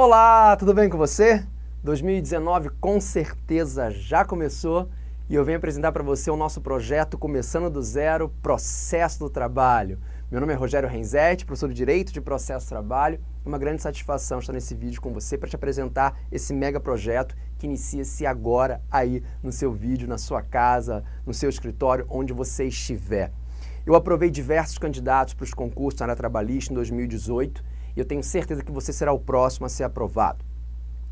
Olá, tudo bem com você? 2019 com certeza já começou e eu venho apresentar para você o nosso projeto Começando do Zero, Processo do Trabalho. Meu nome é Rogério Renzetti, professor de Direito de Processo do Trabalho. É uma grande satisfação estar nesse vídeo com você para te apresentar esse mega projeto que inicia-se agora aí no seu vídeo, na sua casa, no seu escritório, onde você estiver. Eu aprovei diversos candidatos para os concursos na área trabalhista em 2018 e eu tenho certeza que você será o próximo a ser aprovado.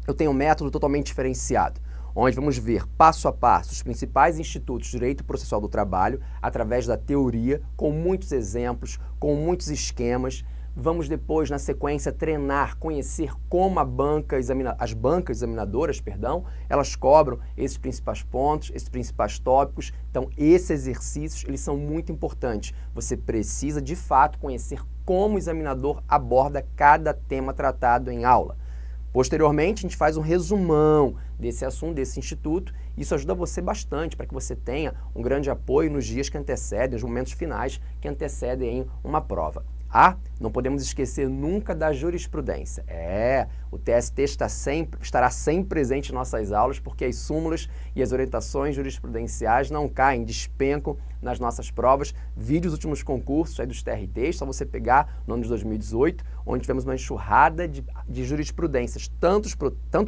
Eu tenho um método totalmente diferenciado, onde vamos ver passo a passo os principais institutos de direito processual do trabalho através da teoria, com muitos exemplos, com muitos esquemas, Vamos depois, na sequência, treinar, conhecer como a banca examina, as bancas examinadoras, perdão, elas cobram esses principais pontos, esses principais tópicos. Então, esses exercícios, eles são muito importantes. Você precisa, de fato, conhecer como o examinador aborda cada tema tratado em aula. Posteriormente, a gente faz um resumão desse assunto, desse instituto. Isso ajuda você bastante para que você tenha um grande apoio nos dias que antecedem, nos momentos finais que antecedem uma prova. Ah, não podemos esquecer nunca da jurisprudência. É, o TST está sempre, estará sempre presente em nossas aulas porque as súmulas e as orientações jurisprudenciais não caem, despencam nas nossas provas. Vídeos últimos concursos aí dos TRTs, só você pegar no ano de 2018, onde tivemos uma enxurrada de, de jurisprudências, tanto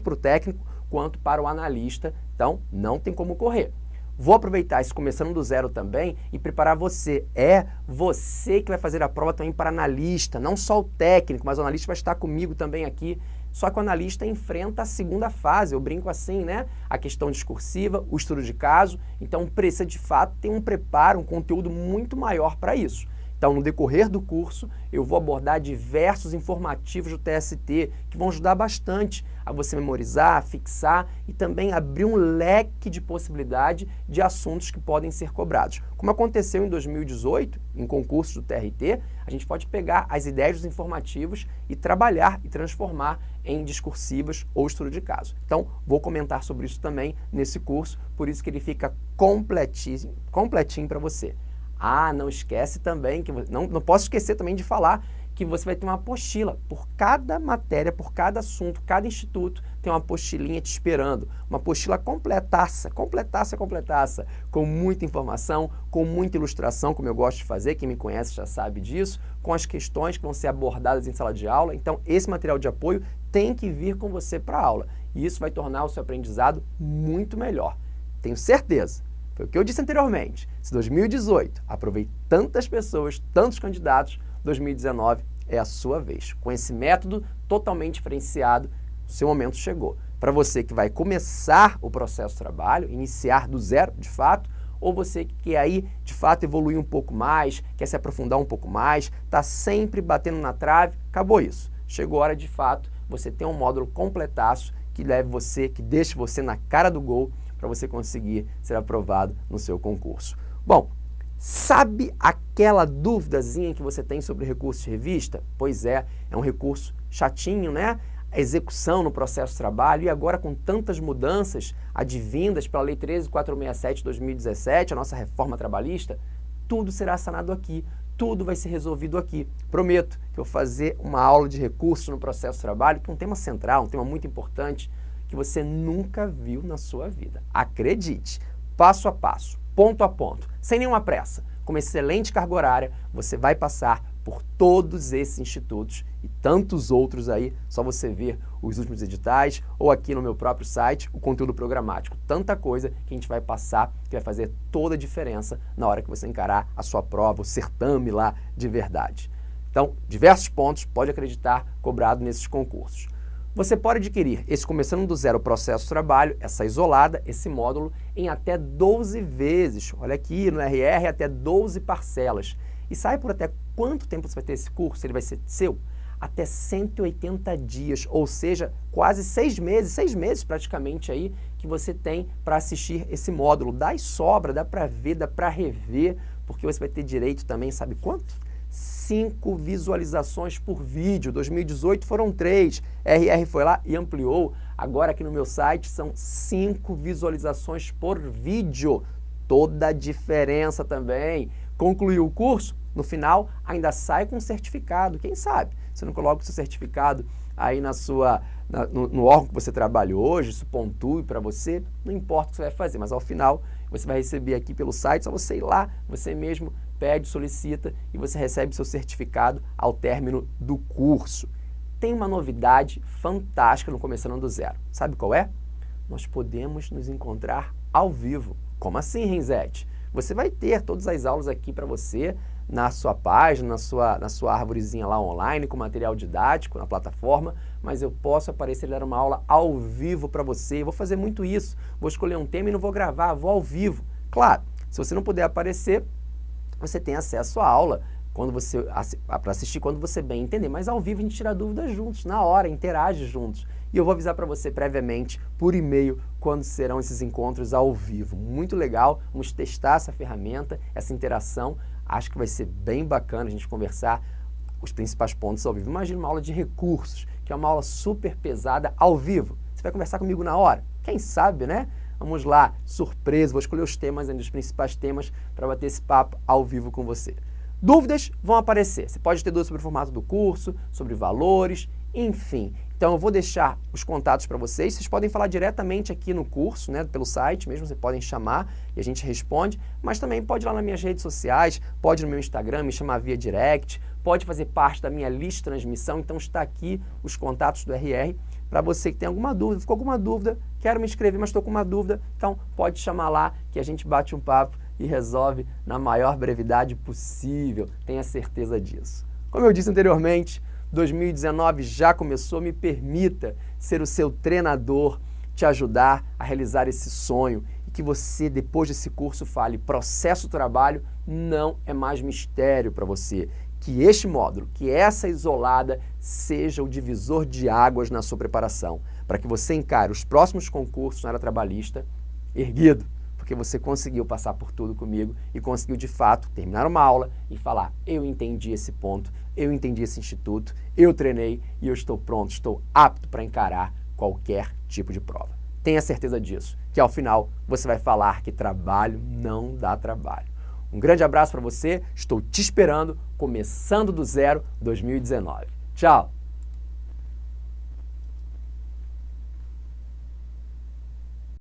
para o técnico quanto para o analista. Então, não tem como correr. Vou aproveitar isso começando do zero também e preparar você. É você que vai fazer a prova também para analista, não só o técnico, mas o analista vai estar comigo também aqui. Só que o analista enfrenta a segunda fase, eu brinco assim, né? A questão discursiva, o estudo de caso. Então precisa de fato ter um preparo, um conteúdo muito maior para isso. Então, no decorrer do curso, eu vou abordar diversos informativos do TST que vão ajudar bastante a você memorizar, fixar e também abrir um leque de possibilidade de assuntos que podem ser cobrados. Como aconteceu em 2018, em concursos do TRT, a gente pode pegar as ideias dos informativos e trabalhar e transformar em discursivas ou estudo de caso. Então, vou comentar sobre isso também nesse curso, por isso que ele fica completinho, completinho para você. Ah, não esquece também, que não, não posso esquecer também de falar que você vai ter uma apostila. Por cada matéria, por cada assunto, cada instituto tem uma apostilinha te esperando. Uma apostila completaça, completaça, completaça, com muita informação, com muita ilustração, como eu gosto de fazer, quem me conhece já sabe disso, com as questões que vão ser abordadas em sala de aula. Então, esse material de apoio tem que vir com você para a aula. E isso vai tornar o seu aprendizado muito melhor. Tenho certeza. Foi o que eu disse anteriormente. Se 2018 aprovei tantas pessoas, tantos candidatos, 2019 é a sua vez. Com esse método totalmente diferenciado, o seu momento chegou. Para você que vai começar o processo de trabalho, iniciar do zero, de fato, ou você que quer aí, de fato, evoluir um pouco mais, quer se aprofundar um pouco mais, está sempre batendo na trave, acabou isso. Chegou a hora, de fato, você ter um módulo completaço que leve você, que deixe você na cara do gol para você conseguir ser aprovado no seu concurso. Bom, sabe aquela duvidazinha que você tem sobre recurso de revista? Pois é, é um recurso chatinho, né? A execução no processo de trabalho e agora com tantas mudanças advindas pela Lei 13.467 de 2017, a nossa reforma trabalhista, tudo será sanado aqui, tudo vai ser resolvido aqui. Prometo que eu vou fazer uma aula de recursos no processo de trabalho, que é um tema central, um tema muito importante, que você nunca viu na sua vida. Acredite, passo a passo, ponto a ponto, sem nenhuma pressa, com uma excelente carga horária, você vai passar por todos esses institutos e tantos outros aí, só você ver os últimos editais ou aqui no meu próprio site, o conteúdo programático. Tanta coisa que a gente vai passar que vai fazer toda a diferença na hora que você encarar a sua prova, o certame lá de verdade. Então, diversos pontos, pode acreditar, cobrado nesses concursos. Você pode adquirir esse Começando do Zero Processo Trabalho, essa isolada, esse módulo, em até 12 vezes. Olha aqui no RR, até 12 parcelas. E sabe por até quanto tempo você vai ter esse curso? Ele vai ser seu? Até 180 dias, ou seja, quase seis meses, seis meses praticamente aí, que você tem para assistir esse módulo. Dá e sobra, dá para ver, dá para rever, porque você vai ter direito também, sabe quanto? Cinco visualizações por vídeo. 2018 foram três. RR foi lá e ampliou. Agora aqui no meu site são cinco visualizações por vídeo. Toda a diferença também. Concluiu o curso? No final, ainda sai com um certificado. Quem sabe? Você não coloca o seu certificado aí na sua, na, no, no, órgão que você trabalha hoje, isso pontue para você, não importa o que você vai fazer, mas ao final você vai receber aqui pelo site, só você ir lá, você mesmo pede, solicita e você recebe seu certificado ao término do curso. Tem uma novidade fantástica no Começando do Zero. Sabe qual é? Nós podemos nos encontrar ao vivo. Como assim, Renzete? Você vai ter todas as aulas aqui para você na sua página, na sua, na sua árvorezinha lá online, com material didático na plataforma, mas eu posso aparecer e dar uma aula ao vivo para você. Eu vou fazer muito isso. Vou escolher um tema e não vou gravar, vou ao vivo. Claro, se você não puder aparecer, você tem acesso à aula quando você para assistir quando você bem entender, mas ao vivo a gente tira dúvidas juntos, na hora, interage juntos. E eu vou avisar para você previamente por e-mail quando serão esses encontros ao vivo. Muito legal, vamos testar essa ferramenta, essa interação. Acho que vai ser bem bacana a gente conversar os principais pontos ao vivo. Imagina uma aula de recursos, que é uma aula super pesada ao vivo. Você vai conversar comigo na hora? Quem sabe, né? Vamos lá, surpresa, vou escolher os temas, os principais temas para bater esse papo ao vivo com você. Dúvidas vão aparecer. Você pode ter dúvidas sobre o formato do curso, sobre valores, enfim. Então eu vou deixar os contatos para vocês. Vocês podem falar diretamente aqui no curso, né, pelo site mesmo, vocês podem chamar e a gente responde, mas também pode ir lá nas minhas redes sociais, pode no meu Instagram, me chamar via direct, pode fazer parte da minha lista de transmissão, então está aqui os contatos do RR para você que tem alguma dúvida, ficou alguma dúvida, quero me inscrever, mas estou com uma dúvida, então pode chamar lá que a gente bate um papo e resolve na maior brevidade possível, tenha certeza disso. Como eu disse anteriormente, 2019 já começou, me permita ser o seu treinador, te ajudar a realizar esse sonho e que você, depois desse curso, fale processo trabalho não é mais mistério para você. Que este módulo, que essa isolada, seja o divisor de águas na sua preparação, para que você encare os próximos concursos na área trabalhista erguido porque você conseguiu passar por tudo comigo e conseguiu de fato terminar uma aula e falar: eu entendi esse ponto, eu entendi esse instituto, eu treinei e eu estou pronto, estou apto para encarar qualquer tipo de prova. Tenha certeza disso, que ao final você vai falar que trabalho não dá trabalho. Um grande abraço para você, estou te esperando, começando do zero 2019. Tchau!